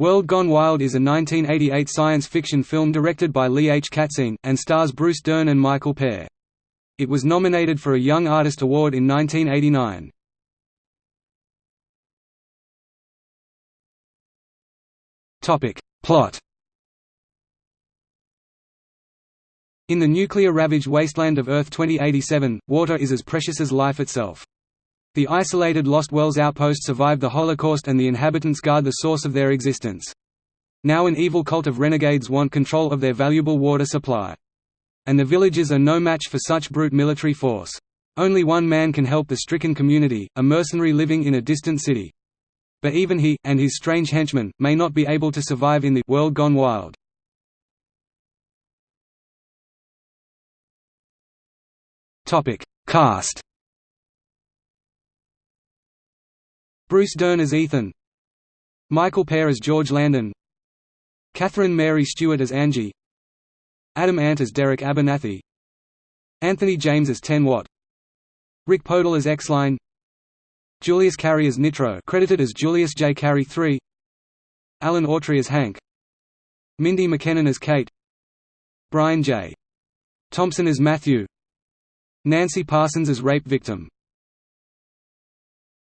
World Gone Wild is a 1988 science fiction film directed by Lee H. Katzin, and stars Bruce Dern and Michael Paré. It was nominated for a Young Artist Award in 1989. Plot In the nuclear-ravaged wasteland of Earth 2087, water is as precious as life itself. The isolated Lost Wells outpost survived the Holocaust and the inhabitants guard the source of their existence. Now an evil cult of renegades want control of their valuable water supply. And the villagers are no match for such brute military force. Only one man can help the stricken community, a mercenary living in a distant city. But even he, and his strange henchmen, may not be able to survive in the world gone wild. Cast Bruce Dern as Ethan. Michael Paré as George Landon. Catherine Mary Stewart as Angie. Adam Ant as Derek Abernathy. Anthony James as Ten Watt. Rick Podell as X-Line. Julius Carry as Nitro credited as Julius J. Carry III Alan Autry as Hank. Mindy McKinnon as Kate. Brian J. Thompson as Matthew. Nancy Parsons as rape victim